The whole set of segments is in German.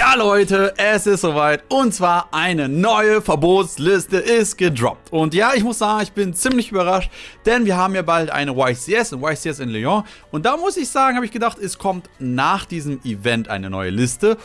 Ja Leute, es ist soweit und zwar eine neue Verbotsliste ist gedroppt. Und ja, ich muss sagen, ich bin ziemlich überrascht, denn wir haben ja bald eine YCS, ein YCS in Lyon. Und da muss ich sagen, habe ich gedacht, es kommt nach diesem Event eine neue Liste.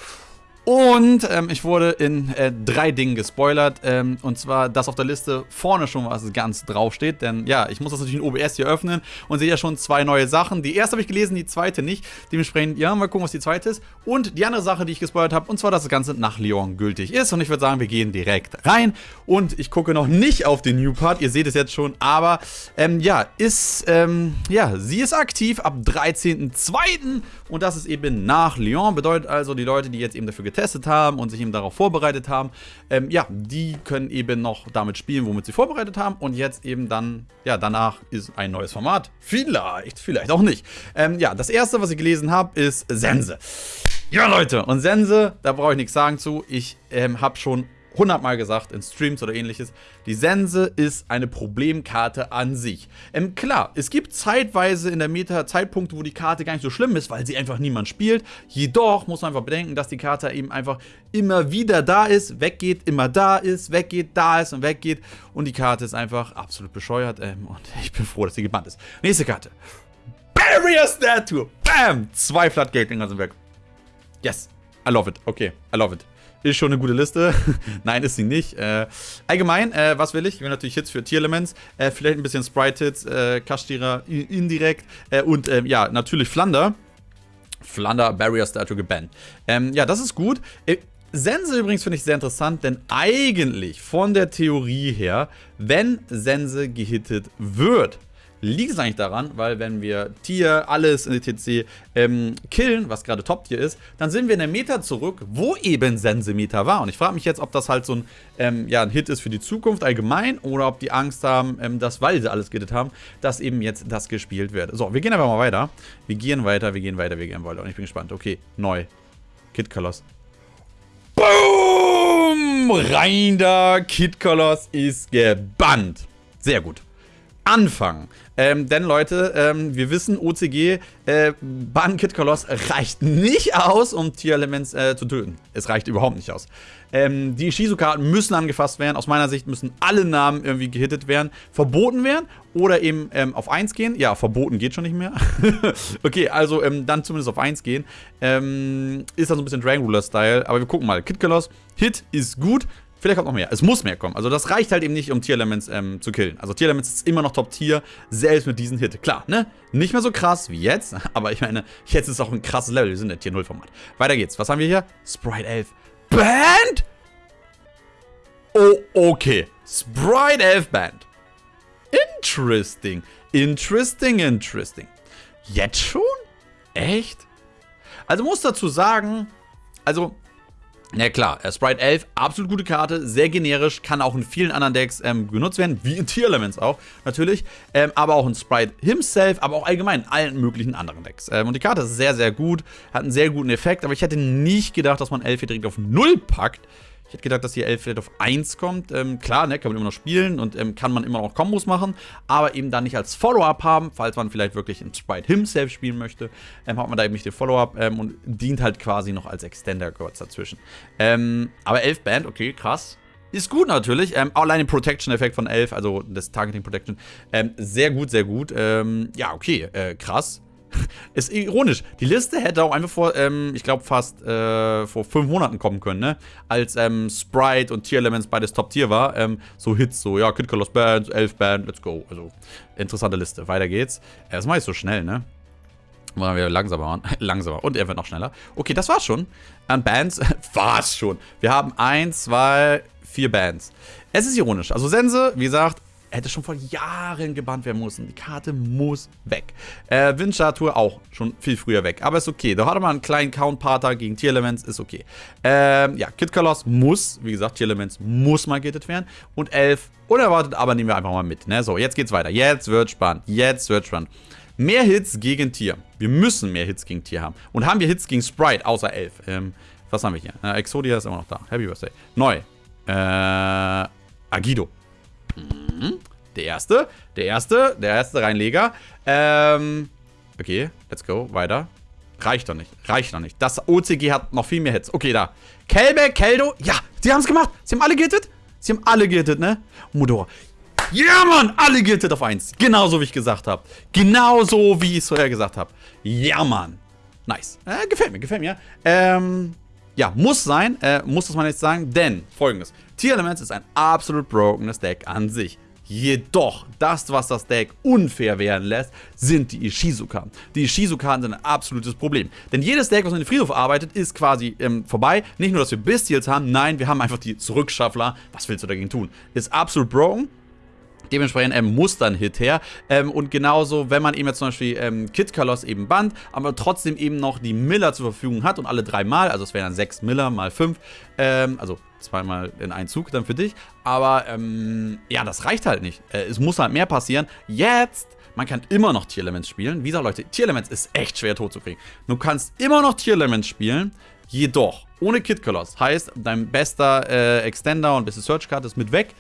Und ähm, ich wurde in äh, drei Dingen gespoilert. Ähm, und zwar, dass auf der Liste vorne schon was ganz draufsteht. Denn ja, ich muss das natürlich in OBS hier öffnen und sehe ja schon zwei neue Sachen. Die erste habe ich gelesen, die zweite nicht. Dementsprechend, ja, mal gucken, was die zweite ist. Und die andere Sache, die ich gespoilert habe, und zwar, dass das Ganze nach Lyon gültig ist. Und ich würde sagen, wir gehen direkt rein. Und ich gucke noch nicht auf den New Part. Ihr seht es jetzt schon. Aber ähm, ja, ist, ähm, ja, sie ist aktiv ab 13.02. Und das ist eben nach Lyon. Bedeutet also, die Leute, die jetzt eben dafür getestet haben und sich eben darauf vorbereitet haben, ähm, ja, die können eben noch damit spielen, womit sie vorbereitet haben. Und jetzt eben dann, ja, danach ist ein neues Format. Vielleicht, vielleicht auch nicht. Ähm, ja, das erste, was ich gelesen habe, ist Sense. Ja, Leute, und Sense, da brauche ich nichts sagen zu. Ich ähm, habe schon hundertmal gesagt in Streams oder ähnliches, die Sense ist eine Problemkarte an sich. Ähm, klar, es gibt zeitweise in der Meta Zeitpunkte, wo die Karte gar nicht so schlimm ist, weil sie einfach niemand spielt. Jedoch muss man einfach bedenken, dass die Karte eben einfach immer wieder da ist, weggeht, immer da ist, weggeht, da ist und weggeht. Und die Karte ist einfach absolut bescheuert. Ähm, und ich bin froh, dass sie gebannt ist. Nächste Karte. Barrier Statue. Bam! Zwei Floodgate-Dinger sind weg. Yes. I love it. Okay, I love it. Ist schon eine gute Liste. Nein, ist sie nicht. Äh, allgemein, äh, was will ich? Ich will natürlich Hits für Tier-Elements. Äh, vielleicht ein bisschen Sprite-Hits, äh, Kashtira indirekt. Äh, und ähm, ja, natürlich Flander. Flander Barrier Statue gebannt. Ähm, ja, das ist gut. Äh, Sense übrigens finde ich sehr interessant, denn eigentlich von der Theorie her, wenn Sense gehittet wird, liegt es eigentlich daran, weil wenn wir Tier, alles in ETC ähm, killen, was gerade Top-Tier ist, dann sind wir in der Meta zurück, wo eben Sense-Meta war. Und ich frage mich jetzt, ob das halt so ein, ähm, ja, ein Hit ist für die Zukunft allgemein oder ob die Angst haben, ähm, dass, weil sie alles gehittet haben, dass eben jetzt das gespielt wird. So, wir gehen aber mal weiter. Wir gehen weiter, wir gehen weiter, wir gehen weiter. Und ich bin gespannt. Okay, neu. Kid Colors. Boom! Rein da! Kid Colors ist gebannt. Sehr gut anfangen. Ähm, denn Leute, ähm, wir wissen, OCG, äh, Ban Kid Koloss reicht nicht aus, um Tier-Elements äh, zu töten. Es reicht überhaupt nicht aus. Ähm, die Shizu-Karten müssen angefasst werden. Aus meiner Sicht müssen alle Namen irgendwie gehittet werden, verboten werden oder eben ähm, auf 1 gehen. Ja, verboten geht schon nicht mehr. okay, also ähm, dann zumindest auf 1 gehen. Ähm, ist dann so ein bisschen Dragon Ruler-Style. Aber wir gucken mal. Kid Koloss, Hit ist gut. Vielleicht kommt noch mehr. Es muss mehr kommen. Also das reicht halt eben nicht, um Tier-Elements ähm, zu killen. Also Tier-Elements ist immer noch Top-Tier, selbst mit diesem Hit. Klar, ne? Nicht mehr so krass wie jetzt, aber ich meine, jetzt ist auch ein krasses Level. Wir sind in der Tier-0-Format. Weiter geht's. Was haben wir hier? Sprite 11. Band? Oh, okay. Sprite 11 Band. Interesting. Interesting, interesting. Jetzt schon? Echt? Also muss dazu sagen, also na klar, äh, Sprite 11, absolut gute Karte, sehr generisch, kann auch in vielen anderen Decks ähm, genutzt werden, wie in Tier Elements auch, natürlich. Ähm, aber auch in Sprite himself, aber auch allgemein in allen möglichen anderen Decks. Ähm, und die Karte ist sehr, sehr gut, hat einen sehr guten Effekt, aber ich hätte nicht gedacht, dass man 11 hier direkt auf 0 packt. Ich hätte gedacht, dass hier 11 vielleicht auf 1 kommt. Ähm, klar, ne, kann man immer noch spielen und ähm, kann man immer noch Kombos machen, aber eben dann nicht als Follow-up haben, falls man vielleicht wirklich in Sprite himself spielen möchte, ähm, hat man da eben nicht den Follow-up ähm, und dient halt quasi noch als Extender kurz dazwischen. Ähm, aber 11 Band, okay, krass. Ist gut natürlich. Ähm, allein den Protection-Effekt von 11, also das Targeting Protection, ähm, sehr gut, sehr gut. Ähm, ja, okay, äh, krass. Ist ironisch. Die Liste hätte auch einfach vor, ähm, ich glaube fast äh, vor fünf Monaten kommen können, ne? Als ähm, Sprite und Tier Elements beides Top Tier war. Ähm, so Hits, so, ja, Kid Colors Band, Elf Band, let's go. Also, interessante Liste. Weiter geht's. Ja, das mache so schnell, ne? Wollen wir langsamer machen. langsamer. Und er wird noch schneller. Okay, das war's schon. An Bands war's schon. Wir haben eins, zwei, vier Bands. Es ist ironisch. Also Sense, wie gesagt, hätte schon vor Jahren gebannt werden müssen. Die Karte muss weg. Äh, Windstatue auch schon viel früher weg. Aber ist okay. Da hatte man einen kleinen Count-Parter gegen Tier-Elements. Ist okay. Ähm, ja, Kid Colors muss, wie gesagt, Tier-Elements muss mal gittet werden. Und 11 unerwartet, aber nehmen wir einfach mal mit. Ne? So, jetzt geht's weiter. Jetzt wird spannend. Jetzt wird spannend. Mehr Hits gegen Tier. Wir müssen mehr Hits gegen Tier haben. Und haben wir Hits gegen Sprite, außer 11. Ähm, was haben wir hier? Äh, Exodia ist immer noch da. Happy Birthday. Neu. Äh, Agido. Mhm. Der erste, der erste, der erste Reinleger. Ähm, okay, let's go, weiter. Reicht doch nicht. Reicht doch nicht. Das OCG hat noch viel mehr Hits. Okay, da. Kelbe, Keldo. Ja, sie haben es gemacht. Sie haben alle gehittet. Sie haben alle gehittet, ne? Modora. Ja, Mann! Alle gehittet auf 1. Genauso, wie ich gesagt habe. Genauso, wie ich es vorher gesagt habe. Ja, Mann. Nice. Äh, gefällt mir, gefällt mir. Ähm, ja, muss sein. Äh, muss das man jetzt sagen. Denn, folgendes. Tier Elements ist ein absolut brokenes Deck an sich. Jedoch, das, was das Deck unfair werden lässt, sind die Ishizu-Karten. Die Ishizu-Karten sind ein absolutes Problem. Denn jedes Deck, was in den Friedhof arbeitet, ist quasi ähm, vorbei. Nicht nur, dass wir Bestials haben, nein, wir haben einfach die Zurückschaffler. Was willst du dagegen tun? Ist absolut broken. Dementsprechend ähm, muss dann Hit her. Ähm, und genauso, wenn man eben jetzt zum Beispiel ähm, Kid Kalos eben band, aber trotzdem eben noch die Miller zur Verfügung hat und alle dreimal, also es wären dann sechs Miller mal fünf, ähm, also zweimal in einen Zug dann für dich. Aber ähm, ja, das reicht halt nicht. Äh, es muss halt mehr passieren. Jetzt man kann immer noch Tier Elements spielen. Wie gesagt, Leute, Tier Elements ist echt schwer tot zu kriegen. Du kannst immer noch Tier Elements spielen, jedoch ohne Kid Colors. Heißt, dein bester äh, Extender und beste Search Card ist mit weg.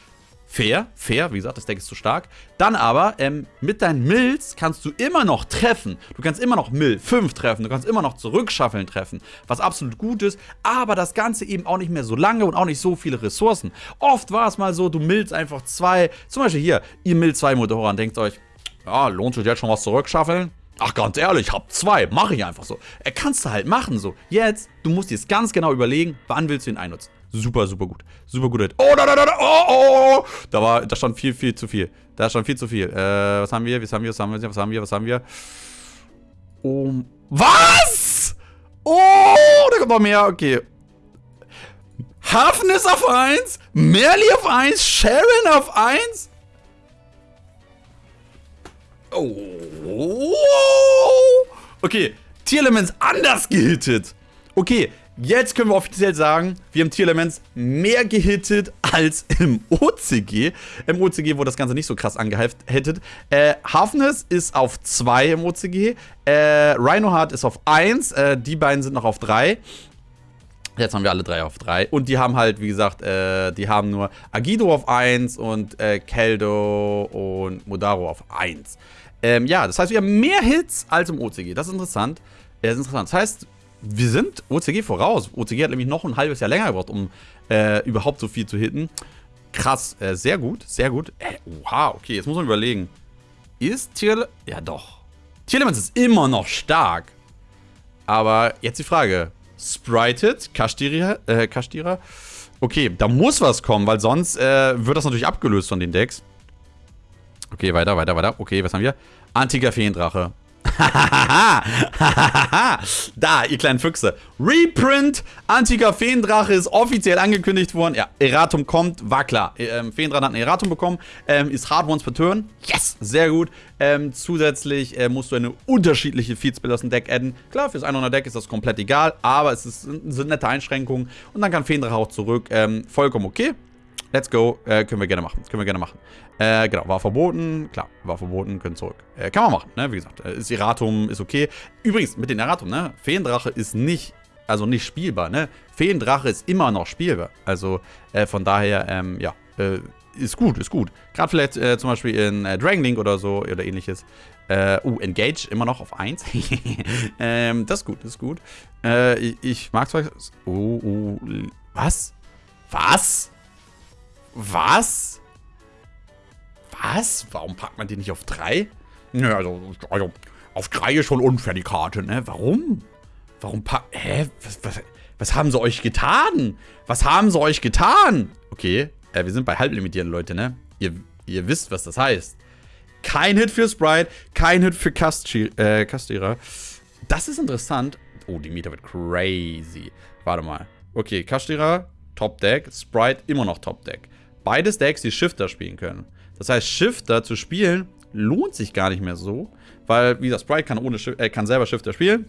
Fair, fair, wie gesagt, das Deck ist zu stark. Dann aber, ähm, mit deinen Mills kannst du immer noch treffen. Du kannst immer noch Mill 5 treffen, du kannst immer noch Zurückschaffeln treffen, was absolut gut ist, aber das Ganze eben auch nicht mehr so lange und auch nicht so viele Ressourcen. Oft war es mal so, du millst einfach zwei, zum Beispiel hier, ihr Mill 2 Motoren, denkt euch, ja, lohnt sich jetzt schon was zurückschaffeln? Ach, ganz ehrlich, ich hab zwei, mache ich einfach so. Er kannst du halt machen so. Jetzt, du musst dir jetzt ganz genau überlegen, wann willst du ihn einnutzen. Super, super gut. Super gut. Oh, da, da, da, da, oh, oh, oh. Da war, da stand viel, viel zu viel. Da stand viel zu viel. Äh, was haben wir? Was haben wir? Was haben wir? Was haben wir? Was haben wir? Oh, was? Oh, da kommt noch mehr. Okay. Hafen ist auf 1, Merly auf 1, Sharon auf 1. Oh. Okay, Tierelements anders gehittet. Okay, Jetzt können wir offiziell sagen, wir haben Tier-Elements mehr gehittet als im OCG. Im OCG wurde das Ganze nicht so krass angehittet. Äh, Hafnes ist auf 2 im OCG. Äh, Rhinoheart ist auf 1. Äh, die beiden sind noch auf 3. Jetzt haben wir alle drei auf 3. Und die haben halt, wie gesagt, äh, die haben nur Agido auf 1 und äh, Keldo und Modaro auf 1. Ähm, ja, das heißt, wir haben mehr Hits als im OCG. Das ist interessant. Das ist interessant. Das heißt, wir sind OCG voraus. OCG hat nämlich noch ein halbes Jahr länger gebraucht, um äh, überhaupt so viel zu hitten. Krass, äh, sehr gut, sehr gut. Äh, oha, okay, jetzt muss man überlegen. Ist Tier... Ja, doch. Tierlements ist immer noch stark. Aber jetzt die Frage. Sprited, Kashtira, äh, Kashtira. Okay, da muss was kommen, weil sonst äh, wird das natürlich abgelöst von den Decks. Okay, weiter, weiter, weiter. Okay, was haben wir? Antiker Feendrache. da, ihr kleinen Füchse. Reprint Antiker Feendrache ist offiziell angekündigt worden. Ja, Erratum kommt, war klar. Ähm, Feendrache hat ein Erratum bekommen. Ähm, ist Hard Ones per Turn. Yes, sehr gut. Ähm, zusätzlich äh, musst du eine unterschiedliche Feedspell aus dem Deck adden. Klar, fürs 100 Deck ist das komplett egal, aber es ist, sind nette Einschränkungen. Und dann kann Feendrache auch zurück. Ähm, vollkommen okay. Let's go. Äh, können wir gerne machen. Können wir gerne machen. Äh, genau, war verboten. Klar, war verboten, können zurück. Äh, kann man machen, ne? Wie gesagt, äh, ist Iratum, ist okay. Übrigens, mit den Iratum, ne? Feendrache ist nicht, also nicht spielbar, ne? Feendrache ist immer noch spielbar. Also, äh, von daher, ähm, ja, äh, ist gut, ist gut. Gerade vielleicht äh, zum Beispiel in äh, Dragon oder so oder ähnliches. Äh, uh, Engage immer noch auf 1. ähm, das ist gut, das ist gut. Äh, ich, ich mag zwar. Oh, oh, was? Was? Was? Was? Warum packt man die nicht auf 3? Naja, also, also auf 3 ist schon unfair die Karte, ne? Warum? Warum packt... Hä? Was, was, was haben sie euch getan? Was haben sie euch getan? Okay, äh, wir sind bei Halblimitieren, Leute, ne? Ihr, ihr wisst, was das heißt. Kein Hit für Sprite, kein Hit für Kastierer. Äh, das ist interessant. Oh, die Mieter wird crazy. Warte mal. Okay, Kastierer, Top Deck. Sprite, immer noch Top Deck beides Decks, die Shifter spielen können. Das heißt, Shifter zu spielen lohnt sich gar nicht mehr so, weil, wie gesagt, Sprite kann, ohne, äh, kann selber Shifter spielen.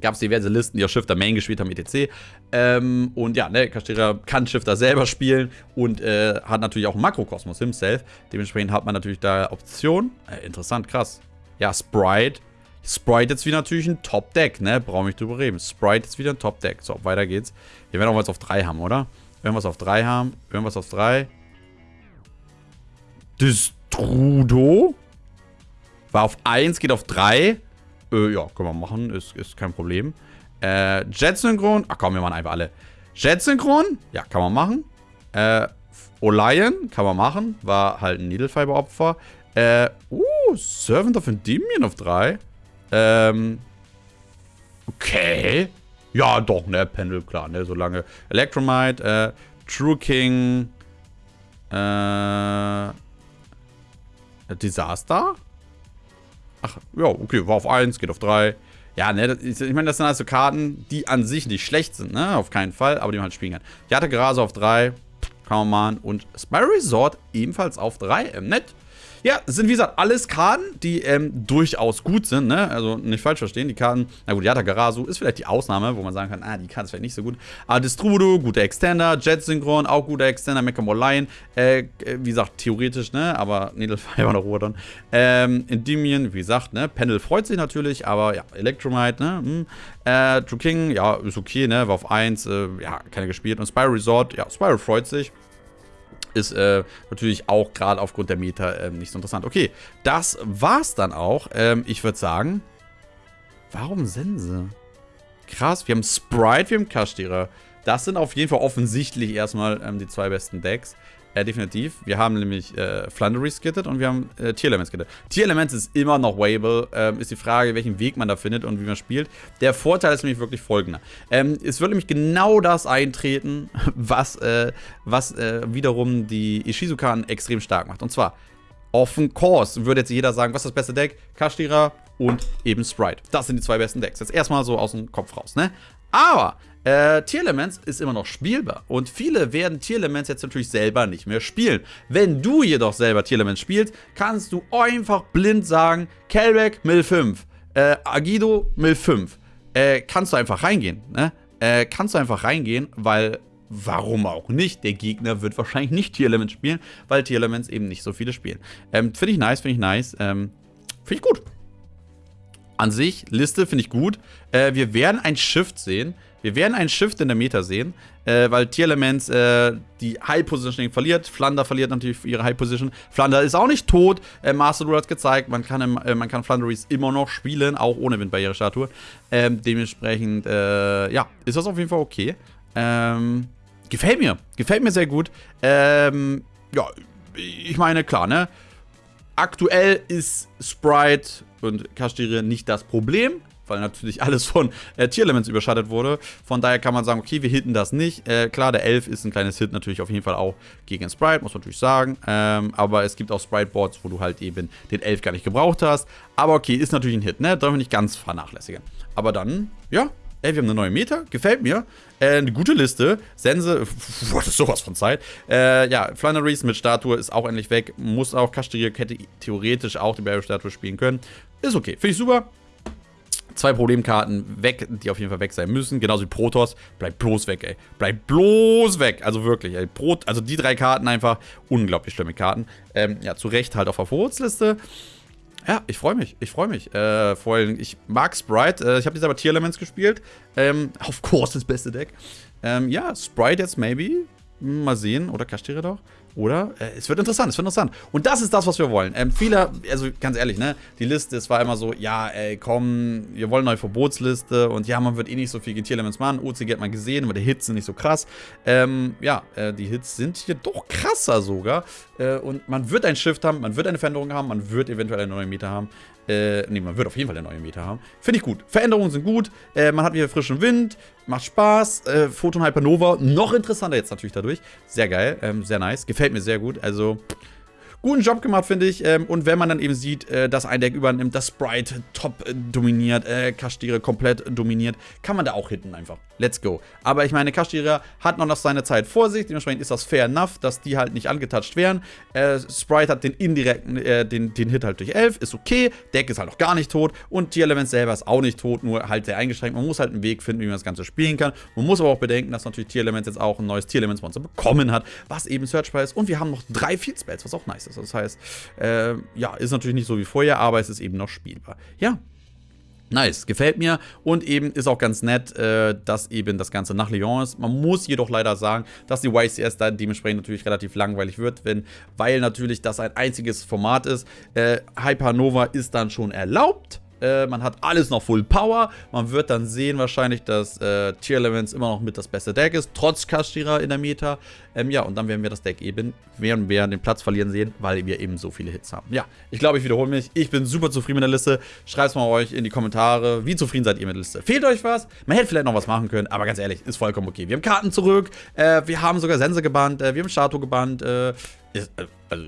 Gab es diverse Listen, die auch Shifter Main gespielt haben, etc. Ähm, und ja, ne, Kastera kann Shifter selber spielen und äh, hat natürlich auch Makrokosmos himself. Dementsprechend hat man natürlich da Optionen. Äh, interessant, krass. Ja, Sprite. Sprite jetzt wieder natürlich ein Top-Deck, ne? Brauche ich drüber reden. Sprite ist wieder ein Top-Deck. So, weiter geht's. Wir werden auch was auf 3 haben, oder? Irgendwas auf 3 haben. Irgendwas auf 3. Destrudo. War auf 1, geht auf 3. Äh, ja, können wir machen, ist, ist kein Problem. Äh, Jet-Synchron, ach komm, wir machen einfach alle. Jet-Synchron, ja, kann man machen. Äh, Olion, kann man machen, war halt ein Needlefiber-Opfer. Äh, uh, Servant of Endymion auf 3. Ähm, okay. Ja, doch, ne, Pendel, klar, ne, solange. Electromite, äh, True King, äh, Disaster? Ach, ja, okay, war auf 1, geht auf 3. Ja, ne, ich meine, das sind also Karten, die an sich nicht schlecht sind, ne, auf keinen Fall, aber die man halt spielen kann. Ich hatte Grase auf 3, kann man machen. Und Spy Resort ebenfalls auf 3, ähm, nett. Ja, sind wie gesagt alles Karten, die ähm, durchaus gut sind, ne? Also nicht falsch verstehen, die Karten, na gut, Yata Garasu ist vielleicht die Ausnahme, wo man sagen kann, ah, die Karte ist vielleicht nicht so gut. Aber Distrudo, guter Extender, Jet Synchron, auch guter Extender, Mechamore Lion, äh, wie gesagt, theoretisch, ne? Aber Needlefiber noch Ruhe dann. Ähm, Endymion, wie gesagt, ne? Pendel freut sich natürlich, aber ja, Electromite, ne? Hm. Äh, True King, ja, ist okay, ne? War auf 1, äh, ja, keine gespielt. Und Spyro Resort, ja, Spyro freut sich ist äh, natürlich auch gerade aufgrund der Meta äh, nicht so interessant. Okay, das war's dann auch. Ähm, ich würde sagen, warum Sense? Krass, wir haben Sprite, wir haben Kashtira. Das sind auf jeden Fall offensichtlich erstmal ähm, die zwei besten Decks. Äh, definitiv. Wir haben nämlich äh, Flundery skittet und wir haben äh, skittet. Tier-Elements ist immer noch Wable. Ähm, ist die Frage, welchen Weg man da findet und wie man spielt. Der Vorteil ist nämlich wirklich folgender. Ähm, es wird nämlich genau das eintreten, was, äh, was äh, wiederum die Ishizukan extrem stark macht. Und zwar, offen Course würde jetzt jeder sagen, was ist das beste Deck? Kashtira und eben Sprite. Das sind die zwei besten Decks. Jetzt erstmal so aus dem Kopf raus, ne? Aber äh, Tierelements ist immer noch spielbar und viele werden Tierelements jetzt natürlich selber nicht mehr spielen. Wenn du jedoch selber Tierelements spielst, kannst du einfach blind sagen, Kelbeck Mill 5, äh, Agido Mill 5. Äh, kannst du einfach reingehen, ne? Äh, kannst du einfach reingehen, weil warum auch nicht? Der Gegner wird wahrscheinlich nicht Tierelements spielen, weil Tierelements eben nicht so viele spielen. Ähm, finde ich nice, finde ich nice. Ähm, finde ich gut. An sich, Liste finde ich gut. Äh, wir werden ein Shift sehen. Wir werden ein Shift in der Meta sehen, äh, weil Tier-Elements äh, die High Positioning verliert. Flander verliert natürlich ihre High Position. Flander ist auch nicht tot. Äh, Master Rule hat gezeigt, man kann, im, äh, man kann Flanderies immer noch spielen, auch ohne Windbarriere-Statue. Ähm, dementsprechend, äh, ja, ist das auf jeden Fall okay. Ähm, gefällt mir. Gefällt mir sehr gut. Ähm, ja, ich meine, klar, ne? Aktuell ist Sprite und Kashtire nicht das Problem, weil natürlich alles von äh, Tier-Elements überschattet wurde. Von daher kann man sagen, okay, wir hitten das nicht. Äh, klar, der Elf ist ein kleines Hit natürlich auf jeden Fall auch gegen Sprite, muss man natürlich sagen. Ähm, aber es gibt auch Sprite-Boards, wo du halt eben den Elf gar nicht gebraucht hast. Aber okay, ist natürlich ein Hit, ne? Darf man nicht ganz vernachlässigen. Aber dann, ja, Ey, wir haben eine neue Meta, gefällt mir. Äh, eine gute Liste. Sense, das ist sowas von Zeit. Äh, ja, Flanneries mit Statue ist auch endlich weg. Muss auch Kastrier hätte theoretisch auch die Barrier-Statue spielen können. Ist okay, finde ich super. Zwei Problemkarten weg, die auf jeden Fall weg sein müssen. Genauso wie Protoss. Bleibt bloß weg, ey. Bleibt bloß weg. Also wirklich, ey. Pro, also die drei Karten einfach unglaublich schlimme Karten. Ähm, ja, zu Recht halt auf der Verbotsliste. Ja, ich freue mich. Ich freue mich. Äh, vor allem, ich mag Sprite. Äh, ich habe jetzt aber Tier Elements gespielt. Ähm, of course, das beste Deck. Ähm, ja, Sprite jetzt maybe. Mal sehen. Oder Kashtira doch. Oder? Äh, es wird interessant, es wird interessant. Und das ist das, was wir wollen. Ähm, viele, also ganz ehrlich, ne? Die Liste, es war immer so, ja, ey, komm, wir wollen eine neue Verbotsliste und ja, man wird eh nicht so viel GT-Elements machen. OCG hat man gesehen, aber die Hits sind nicht so krass. Ähm, ja, äh, die Hits sind hier doch krasser sogar. Äh, und man wird ein Shift haben, man wird eine Veränderung haben, man wird eventuell eine neue Meter haben. Äh, nee, man wird auf jeden Fall eine neue Meter haben. Finde ich gut. Veränderungen sind gut. Äh, man hat wieder frischen Wind. Macht Spaß. Äh, Photon Hypernova. Noch interessanter jetzt natürlich dadurch. Sehr geil. Ähm, sehr nice. Gefällt mir sehr gut. Also, guten Job gemacht, finde ich. Ähm, und wenn man dann eben sieht, äh, dass ein Deck übernimmt, das Sprite top äh, dominiert, äh, Kashtira komplett dominiert, kann man da auch hitten einfach. Let's go. Aber ich meine, Kashtira hat noch seine Zeit vor sich, dementsprechend ist das fair enough, dass die halt nicht angetouched werden. Äh, Sprite hat den indirekten, äh, den, den Hit halt durch 11, ist okay. Deck ist halt noch gar nicht tot und Tier-Element selber ist auch nicht tot, nur halt sehr eingeschränkt. Man muss halt einen Weg finden, wie man das Ganze spielen kann. Man muss aber auch bedenken, dass natürlich Tier-Element jetzt auch ein neues Tier-Elements-Monster bekommen hat, was eben Searchbar ist. Und wir haben noch drei Field Spells, was auch nice ist. Also das heißt, äh, ja, ist natürlich nicht so wie vorher, aber es ist eben noch spielbar. Ja, Nice, gefällt mir und eben ist auch ganz nett, äh, dass eben das Ganze nach Lyon ist. Man muss jedoch leider sagen, dass die YCS dann dementsprechend natürlich relativ langweilig wird, wenn, weil natürlich das ein einziges Format ist. Äh, Hypernova ist dann schon erlaubt, Äh, man hat alles noch Full Power. Man wird dann sehen wahrscheinlich, dass äh, Tier Elements immer noch mit das beste Deck ist, trotz Kashira in der Meta. Ähm, ja, und dann werden wir das Deck eben, werden wir den Platz verlieren sehen, weil wir eben so viele Hits haben. Ja, ich glaube, ich wiederhole mich. Ich bin super zufrieden mit der Liste. Schreibt es mal euch in die Kommentare, wie zufrieden seid ihr mit der Liste. Fehlt euch was? Man hätte vielleicht noch was machen können, aber ganz ehrlich, ist vollkommen okay. Wir haben Karten zurück, äh, wir haben sogar Sense gebannt, äh, wir haben Shato gebannt, äh, ist, also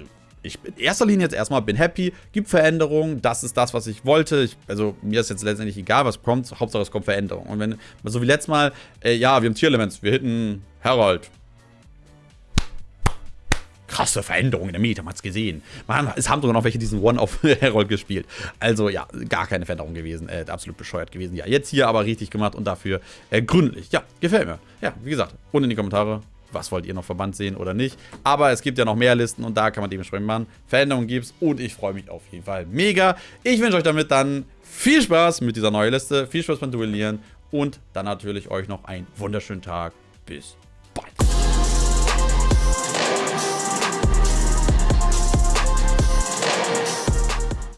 ich in erster Linie jetzt erstmal bin happy, gibt Veränderungen, das ist das, was ich wollte. Ich, also mir ist jetzt letztendlich egal, was kommt, Hauptsache es kommt Veränderung. Und wenn, so wie letztes Mal, äh, ja, wir haben Tier-Elements, wir hitten Herald. Krasse Veränderung in der Meta, man hat's gesehen. Man, es haben sogar noch welche diesen One auf Herald gespielt. Also ja, gar keine Veränderung gewesen. Äh, absolut bescheuert gewesen. Ja, jetzt hier aber richtig gemacht und dafür äh, gründlich. Ja, gefällt mir. Ja, wie gesagt, unten in die Kommentare, was wollt ihr noch verbannt sehen oder nicht. Aber es gibt ja noch mehr Listen und da kann man dementsprechend machen. Veränderungen gibt's und ich freue mich auf jeden Fall mega. Ich wünsche euch damit dann viel Spaß mit dieser neuen Liste, viel Spaß beim Duellieren und dann natürlich euch noch einen wunderschönen Tag. Bis